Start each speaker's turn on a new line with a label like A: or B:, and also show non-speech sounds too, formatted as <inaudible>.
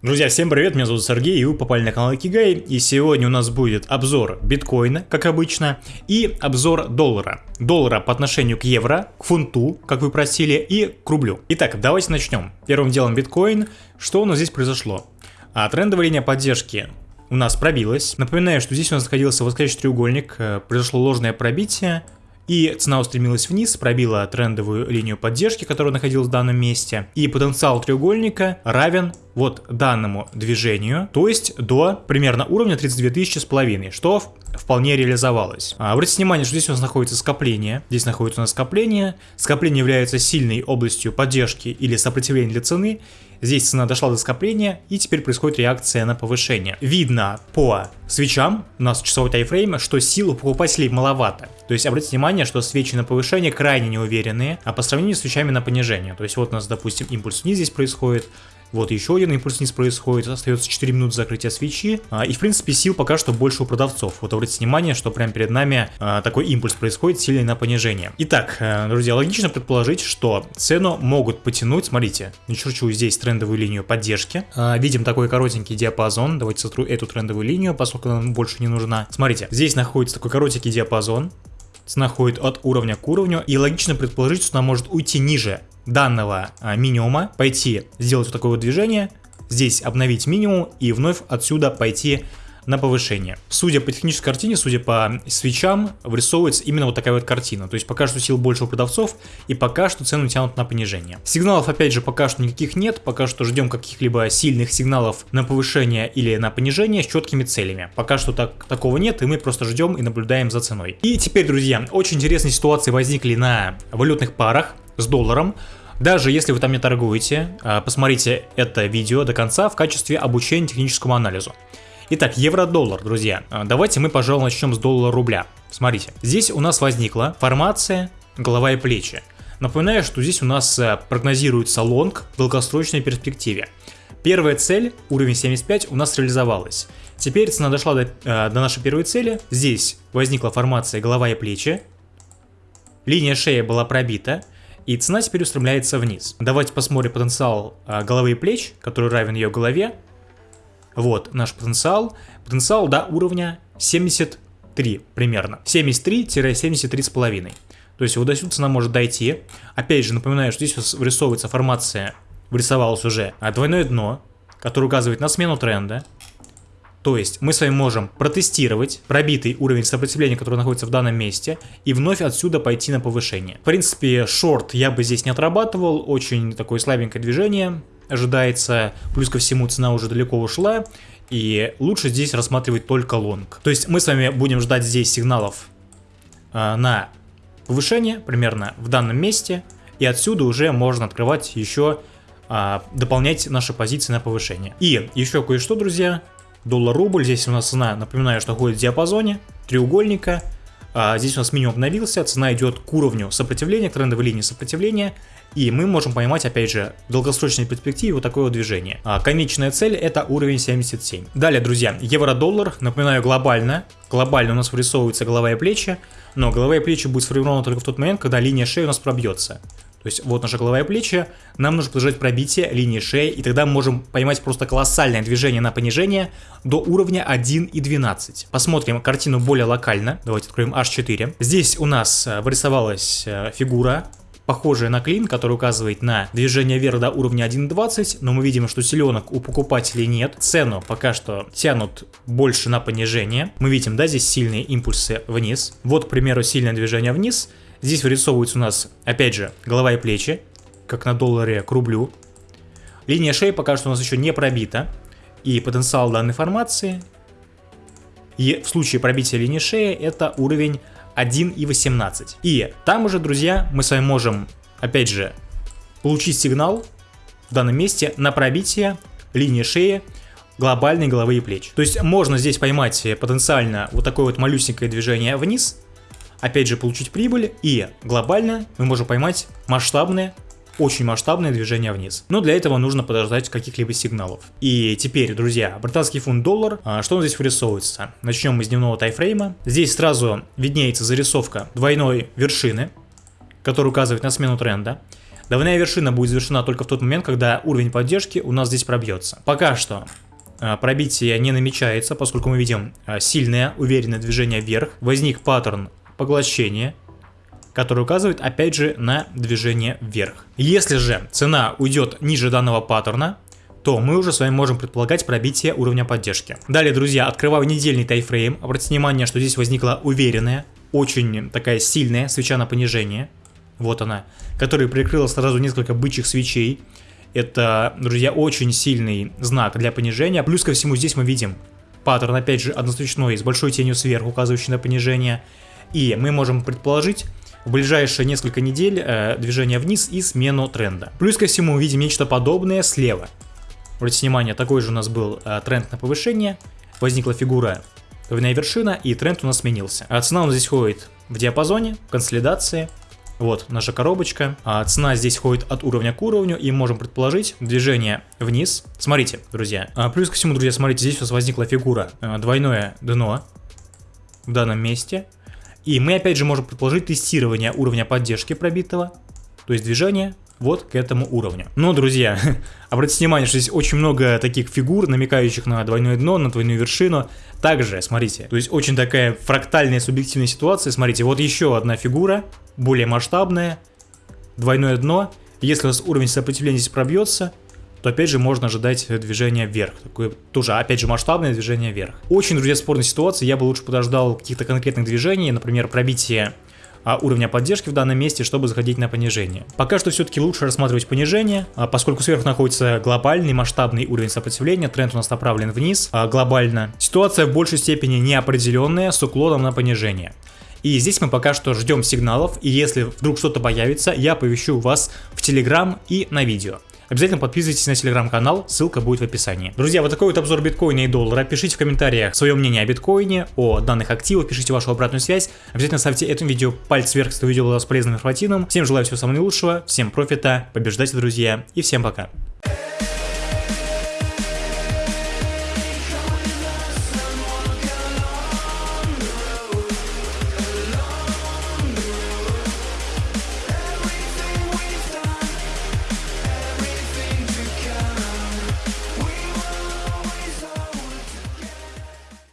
A: Друзья, всем привет, меня зовут Сергей, и вы попали на канал Кигай, и сегодня у нас будет обзор биткоина, как обычно, и обзор доллара. Доллара по отношению к евро, к фунту, как вы просили, и к рублю. Итак, давайте начнем. Первым делом биткоин. Что у нас здесь произошло? А, трендовая линия поддержки у нас пробилась. Напоминаю, что здесь у нас находился восходящий треугольник, э, произошло ложное пробитие, и цена устремилась вниз, пробила трендовую линию поддержки, которая находилась в данном месте. И потенциал треугольника равен вот данному движению, то есть до примерно уровня 32 тысячи с половиной, что вполне реализовалось. А, обратите внимание, что здесь у нас находится скопление, здесь находится у нас скопление, скопление является сильной областью поддержки или сопротивления для цены, здесь цена дошла до скопления и теперь происходит реакция на повышение. Видно по свечам, у нас часовой тайфрейм, что сил у покупателей маловато. То есть обратите внимание, что свечи на повышение крайне неуверенные, а по сравнению с свечами на понижение. То есть вот у нас, допустим, импульс вниз здесь происходит, вот еще один импульс вниз происходит, остается 4 минуты закрытия свечи. А, и в принципе сил пока что больше у продавцов. Вот обратите внимание, что прямо перед нами а, такой импульс происходит, сильный на понижение. Итак, э, друзья, логично предположить, что цену могут потянуть, смотрите, начерчу здесь трендовую линию поддержки. А, видим такой коротенький диапазон, давайте сотру эту трендовую линию, поскольку она больше не нужна. Смотрите, здесь находится такой коротенький диапазон, цена от уровня к уровню, и логично предположить, что она может уйти ниже данного а, минимума, пойти сделать вот такое вот движение, здесь обновить минимум и вновь отсюда пойти на повышение. Судя по технической картине, судя по свечам, вырисовывается именно вот такая вот картина. То есть пока что сил больше у продавцов и пока что цену тянут на понижение. Сигналов опять же пока что никаких нет, пока что ждем каких-либо сильных сигналов на повышение или на понижение с четкими целями. Пока что так, такого нет и мы просто ждем и наблюдаем за ценой. И теперь, друзья, очень интересные ситуации возникли на валютных парах с долларом. Даже если вы там не торгуете, а, посмотрите это видео до конца в качестве обучения техническому анализу. Итак, евро-доллар, друзья. А, давайте мы, пожалуй, начнем с доллара-рубля. Смотрите, здесь у нас возникла формация голова и плечи. Напоминаю, что здесь у нас а, прогнозируется лонг в долгосрочной перспективе. Первая цель, уровень 75, у нас реализовалась. Теперь цена дошла до, до нашей первой цели. Здесь возникла формация голова и плечи. Линия шеи была пробита. И цена теперь устремляется вниз. Давайте посмотрим потенциал а, головы и плеч, который равен ее голове. Вот наш потенциал. Потенциал до уровня 73 примерно. 73-73,5. То есть вот до сюда цена может дойти. Опять же, напоминаю, что здесь вырисовывается формация, вырисовалось уже а, двойное дно, которое указывает на смену тренда. То есть мы с вами можем протестировать пробитый уровень сопротивления, который находится в данном месте, и вновь отсюда пойти на повышение. В принципе, шорт я бы здесь не отрабатывал, очень такое слабенькое движение ожидается, плюс ко всему цена уже далеко ушла, и лучше здесь рассматривать только лонг. То есть мы с вами будем ждать здесь сигналов э, на повышение, примерно в данном месте, и отсюда уже можно открывать еще, э, дополнять наши позиции на повышение. И еще кое-что, друзья, доллар-рубль. Здесь у нас цена, напоминаю, что ходит в диапазоне треугольника. А здесь у нас минимум обновился, цена идет к уровню сопротивления, к трендовой линии сопротивления. И мы можем поймать, опять же, в долгосрочной перспективе вот такое вот движение. А конечная цель это уровень 77. Далее, друзья, евро-доллар, напоминаю, глобально. Глобально у нас вырисовывается голова и плечи, но голова и плечи будет сформирована только в тот момент, когда линия шеи у нас пробьется. То есть вот наша голова и плечи, нам нужно подождать пробитие линии шеи, и тогда мы можем поймать просто колоссальное движение на понижение до уровня 1.12. Посмотрим картину более локально, давайте откроем H4. Здесь у нас э, вырисовалась э, фигура, похожая на клин, который указывает на движение вверх до уровня 1.20, но мы видим, что селенок у покупателей нет. Цену пока что тянут больше на понижение. Мы видим, да, здесь сильные импульсы вниз. Вот, к примеру, сильное движение вниз. Здесь вырисовываются у нас, опять же, голова и плечи, как на долларе к рублю. Линия шеи пока что у нас еще не пробита. И потенциал данной формации, и в случае пробития линии шеи, это уровень 1.18. И там уже, друзья, мы с вами можем, опять же, получить сигнал в данном месте на пробитие линии шеи глобальной головы и плеч. То есть можно здесь поймать потенциально вот такое вот малюсенькое движение вниз, опять же получить прибыль и глобально мы можем поймать масштабное очень масштабное движение вниз. Но для этого нужно подождать каких-либо сигналов. И теперь, друзья, британский фунт доллар, а, что он здесь вырисовывается? Начнем мы с дневного тайфрейма. Здесь сразу виднеется зарисовка двойной вершины, которая указывает на смену тренда. Двойная вершина будет завершена только в тот момент, когда уровень поддержки у нас здесь пробьется. Пока что а, пробитие не намечается, поскольку мы видим а, сильное, уверенное движение вверх. Возник паттерн поглощения, который указывает опять же на движение вверх. Если же цена уйдет ниже данного паттерна, то мы уже с вами можем предполагать пробитие уровня поддержки. Далее, друзья, открываю недельный тайфрейм. Обратите внимание, что здесь возникла уверенная, очень такая сильная свеча на понижение. Вот она, которая прикрыла сразу несколько бычьих свечей. Это, друзья, очень сильный знак для понижения. Плюс ко всему здесь мы видим паттерн, опять же, односвечной, с большой тенью сверху, указывающий на понижение. И мы можем предположить в ближайшие несколько недель э, движение вниз и смену тренда. Плюс ко всему видим нечто подобное слева. Обратите внимание, такой же у нас был э, тренд на повышение, возникла фигура двойная вершина и тренд у нас сменился. А цена у нас здесь ходит в диапазоне, консолидации, вот наша коробочка. А цена здесь ходит от уровня к уровню, и можем предположить движение вниз. Смотрите, друзья. А плюс ко всему, друзья, смотрите, здесь у нас возникла фигура э, двойное дно в данном месте. И мы опять же можем предположить тестирование уровня поддержки пробитого, то есть движение вот к этому уровню. Но, друзья, <laughs> обратите внимание, что здесь очень много таких фигур, намекающих на двойное дно, на двойную вершину. Также, смотрите, то есть очень такая фрактальная субъективная ситуация. Смотрите, вот еще одна фигура, более масштабная, двойное дно. Если у вас уровень сопротивления здесь пробьется, то опять же можно ожидать движения вверх. Такое тоже, опять же, масштабное движение вверх. Очень, друзья, спорная ситуация. Я бы лучше подождал каких-то конкретных движений, например, пробитие а, уровня поддержки в данном месте, чтобы заходить на понижение. Пока что все-таки лучше рассматривать понижение, а, поскольку сверху находится глобальный масштабный уровень сопротивления, тренд у нас направлен вниз а, глобально. Ситуация в большей степени неопределенная с уклоном на понижение. И здесь мы пока что ждем сигналов, и если вдруг что-то появится, я повещу вас в Телеграм и на видео. Обязательно подписывайтесь на телеграм-канал, ссылка будет в описании. Друзья, вот такой вот обзор биткоина и доллара. Пишите в комментариях свое мнение о биткоине, о данных активах, пишите вашу обратную связь. Обязательно ставьте этому видео палец вверх, если видео было с полезным информативным. Всем желаю всего самого наилучшего, всем профита, побеждайте, друзья, и всем пока.